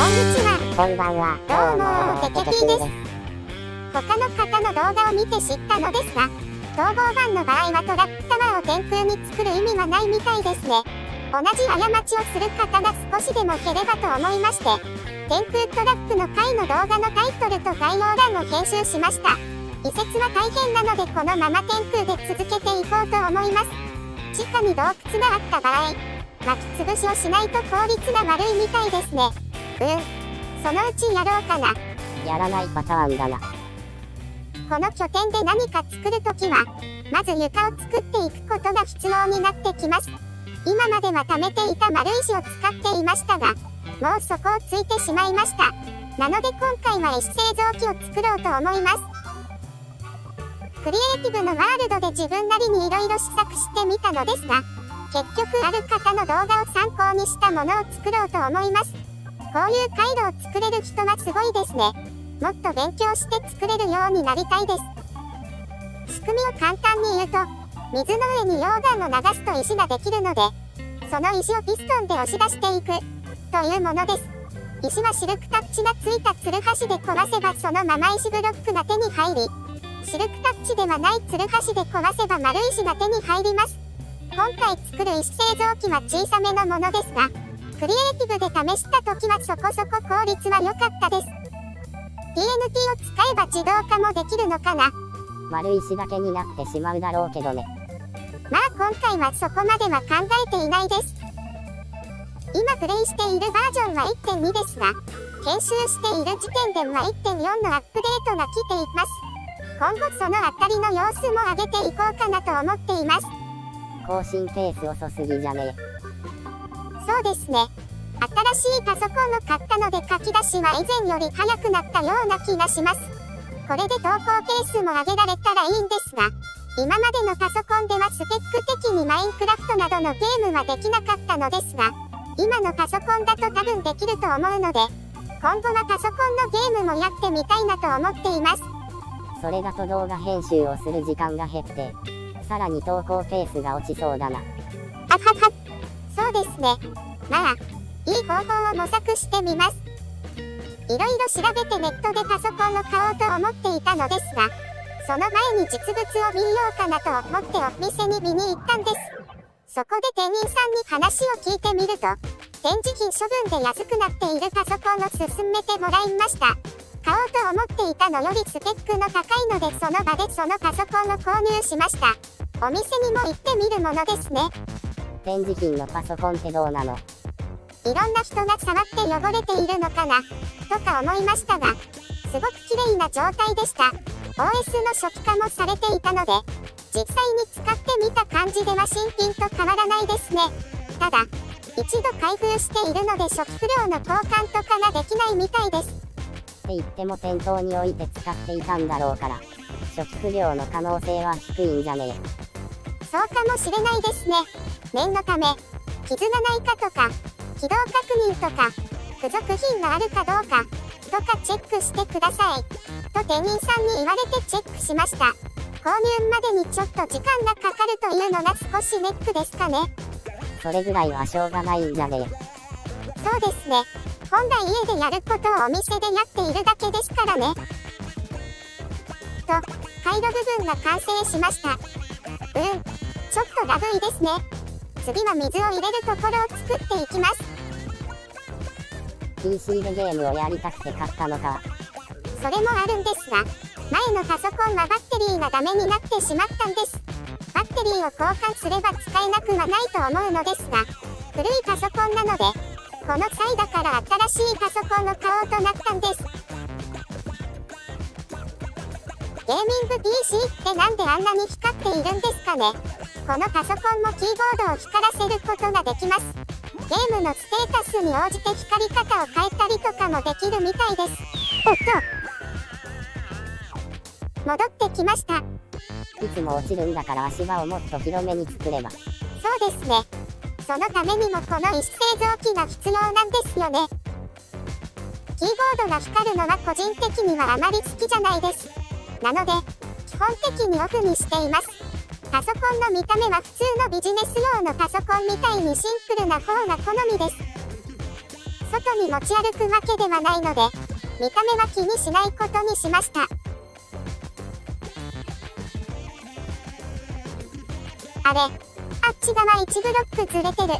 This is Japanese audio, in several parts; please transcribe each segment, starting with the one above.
こんにちは。こんばんは。どうもテケピーです他の方の動画を見て知ったのですが、統合版の場合はトラックタワーを天空に作る意味はないみたいですね。同じ過ちをする方が少しでも減ればと思いまして、天空トラックの回の動画のタイトルと概要欄を編集しました。移設は大変なのでこのまま天空で続けていこうと思います。地下に洞窟があった場合、巻き潰しをしないと効率が悪いみたいですね。うん。そのうちやろうかな。やらないパターンだな。この拠点で何か作るときは、まず床を作っていくことが必要になってきます。今までは貯めていた丸石を使っていましたが、もうそこをついてしまいました。なので今回は石製造機を作ろうと思います。クリエイティブのワールドで自分なりに色々試作してみたのですが、結局ある方の動画を参考にしたものを作ろうと思います。こういう回路を作れる人はすごいですね。もっと勉強して作れるようになりたいです。仕組みを簡単に言うと、水の上に溶岩を流すと石ができるので、その石をピストンで押し出していく、というものです。石はシルクタッチがついたツルハシで壊せばそのまま石ブロックが手に入り、シルクタッチではないツルハシで壊せば丸石が手に入ります。今回作る石製造機は小さめのものですが、クリエイティブで試した時はそこそこ効率は良かったです。TNT を使えば自動化もできるのかな丸石だけになってしまうだろうけどね。まあ今回はそこまでは考えていないです。今プレイしているバージョンは1.2ですが、研修している時点では1.4のアップデートが来ています。今後そのあたりの様子も上げていこうかなと思っています。更新ペース遅すぎじゃねそうですね。新しいパソコンを買ったので書き出しは以前より早くなったような気がします。これで投稿ペースも上げられたらいいんですが、今までのパソコンではスペック的にマインクラフトなどのゲームはできなかったのですが、今のパソコンだと多分できると思うので、今後はパソコンのゲームもやってみたいなと思っています。それだと動画編集をする時間が減って、さらに投稿ペースが落ちそうだな。そうですね。まあ、いい方法を模索してみます。いろいろ調べてネットでパソコンを買おうと思っていたのですが、その前に実物を見ようかなと思ってお店に見に行ったんです。そこで店員さんに話を聞いてみると、展示品処分で安くなっているパソコンを勧めてもらいました。買おうと思っていたのよりスペックの高いのでその場でそのパソコンを購入しました。お店にも行ってみるものですね。展示品のパソコンってどうなの？いろんな人が触って汚れているのかな、とか思いましたが、すごく綺麗な状態でした。OS の初期化もされていたので、実際に使ってみた感じでは新品と変わらないですね。ただ、一度開封しているので初期不良の交換とかができないみたいです。って言っても店頭に置いて使っていたんだろうから、初期不良の可能性は低いんじゃねそうかもしれないですね。念のため、傷がないかとか、起動確認とか、付属品があるかどうか、とかチェックしてください。と店員さんに言われてチェックしました。購入までにちょっと時間がかかるというのが少しネックですかね。え。それぐらいはしょうがないんじゃねそうですね。本来家でやることをお店でやっているだけですからね。と、回路部分が完成しました。うん。ちょっとラグいですね。次は水を入れるところを作っていきます。PC でゲームをやりたくて買ったのか。それもあるんですが、前のパソコンはバッテリーがダメになってしまったんです。バッテリーを交換すれば使えなくはないと思うのですが、古いパソコンなので、この際だから新しいパソコンを買おうとなったんです。ゲーミング PC ってなんであんなに光っているんですかねこのパソコンもキーボードを光らせることができます。ゲームのステータスに応じて光り方を変えたりとかもできるみたいです。おっと戻ってきました。いつも落ちるんだから足場をもっと広めに作れば。そうですね。そのためにもこの石製造機が必要なんですよね。キーボードが光るのは個人的にはあまり好きじゃないです。なので、基本的にオフにしています。パソコンの見た目は普通のビジネス用のパソコンみたいにシンプルな方が好みです。外に持ち歩くわけではないので、見た目は気にしないことにしました。あれ、あっち側1ブロックずれてる。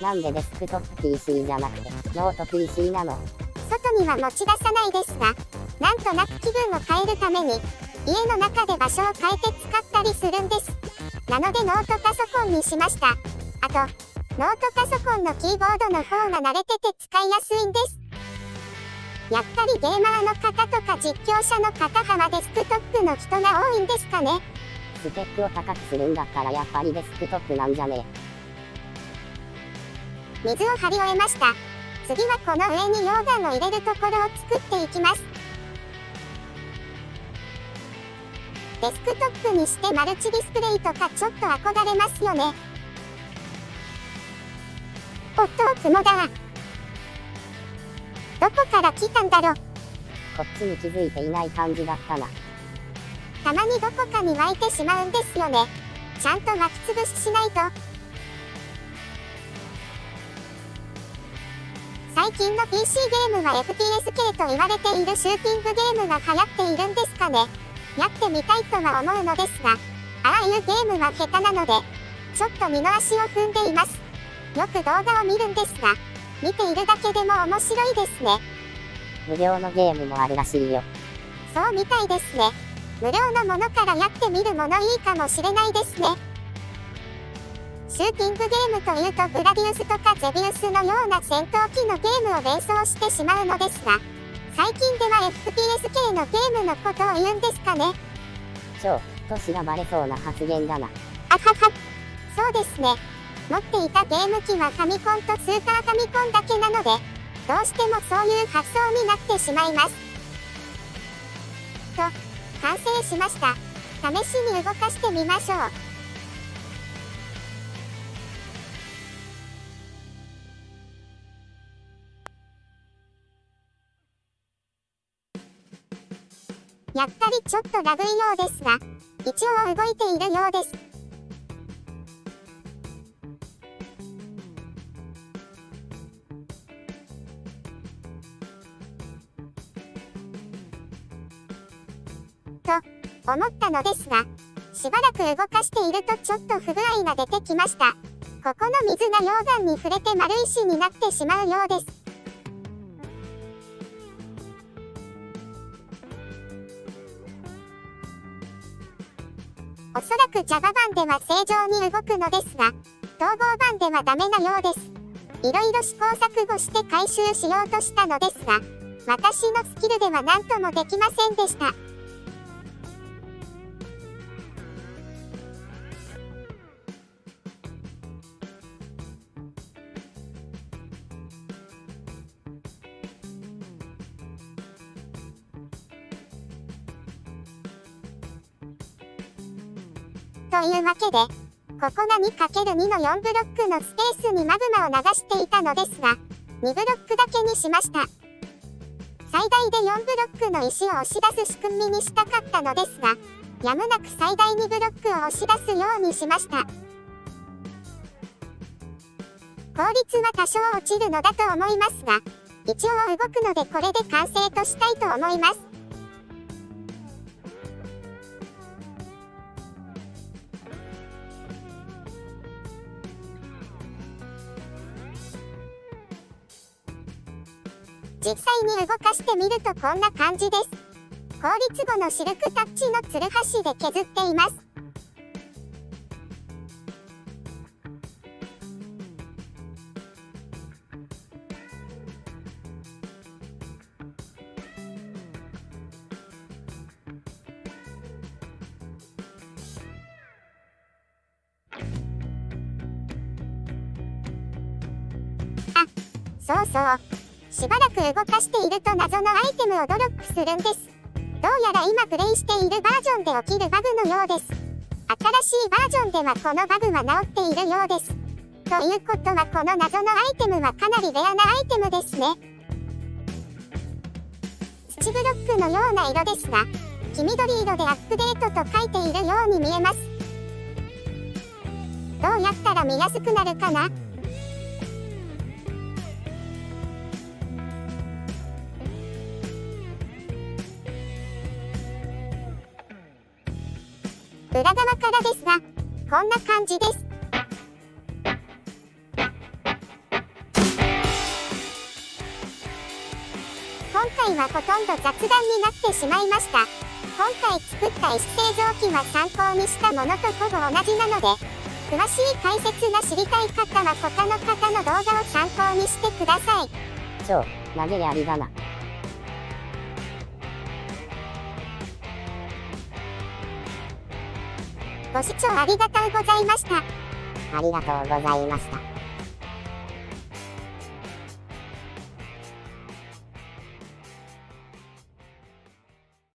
なんでデスクトップ PC じゃなくて、ノート PC なの？外には持ち出さないですが、なんとなく気分を変えるために、家の中で場所を変えて使ったりするんです。なのでノートパソコンにしました。あと、ノートパソコンのキーボードの方が慣れてて使いやすいんです。やっぱりゲーマーの方とか実況者の方はデスクトップの人が多いんですかね。スペックを高くするんだったらやっぱりデスクトップなんじゃね水を張り終えました。次はこの上に溶岩を入れるところを作っていきます。デスクトップにしてマルチディスプレイとかちょっと憧れますよね。おっと、雲だ。どこから来たんだろこっちに気づいていない感じだったな。たまにどこかに湧いてしまうんですよね。ちゃんと巻きつぶししないと。最近の PC ゲームは FPS 系と言われているシューティングゲームが流行っているんですかね。やってみたいとは思うのですが、ああいうゲームは下手なので、ちょっと二の足を踏んでいます。よく動画を見るんですが、見ているだけでも面白いですね。無料のゲームもあるらしいよ。そうみたいですね。無料のものからやってみるものいいかもしれないですね。シューティングゲームというとグラディウスとかゼビウスのような戦闘機のゲームを連想してしまうのですが、最近では FPS 系のゲームのことを言うんですかね。超、としらばれそうな発言だな。あはは。そうですね。持っていたゲーム機はファミコンとスーパーファミコンだけなので、どうしてもそういう発想になってしまいます。と、完成しました。試しに動かしてみましょう。やっぱりちょっとラグいようですが、一応動いているようです。と思ったのですが、しばらく動かしているとちょっと不具合が出てきました。ここの水が溶岩に触れて丸石になってしまうようです。おそらく Java 版では正常に動くのですが、統合版ではダメなようです。いろいろ試行錯誤して回収しようとしたのですが、私のスキルでは何ともできませんでした。というわけで、ここが 2×2 の4ブロックのスペースにマグマを流していたのですが、2ブロックだけにしました。最大で4ブロックの石を押し出す仕組みにしたかったのですが、やむなく最大2ブロックを押し出すようにしました。効率は多少落ちるのだと思いますが、一応動くのでこれで完成としたいと思います。実際に動かしてみるとこんな感じです。効率後のシルクタッチのツルハシで削っています。あ、そうそう。しばらく動かしていると謎のアイテムをドロップするんです。どうやら今プレイしているバージョンで起きるバグのようです。新しいバージョンではこのバグは治っているようです。ということはこの謎のアイテムはかなりレアなアイテムですね。土ブロックのような色ですが、黄緑色でアップデートと書いているように見えます。どうやったら見やすくなるかな？裏側からですが、こんな感じです。今回はほとんど雑談になってしまいました。今回作った石製造機は参考にしたものとほぼ同じなので、詳しい解説が知りたい方は他の方の動画を参考にしてください。超、投げやりだな。ご視聴ありがとうございました。ありがとうございました。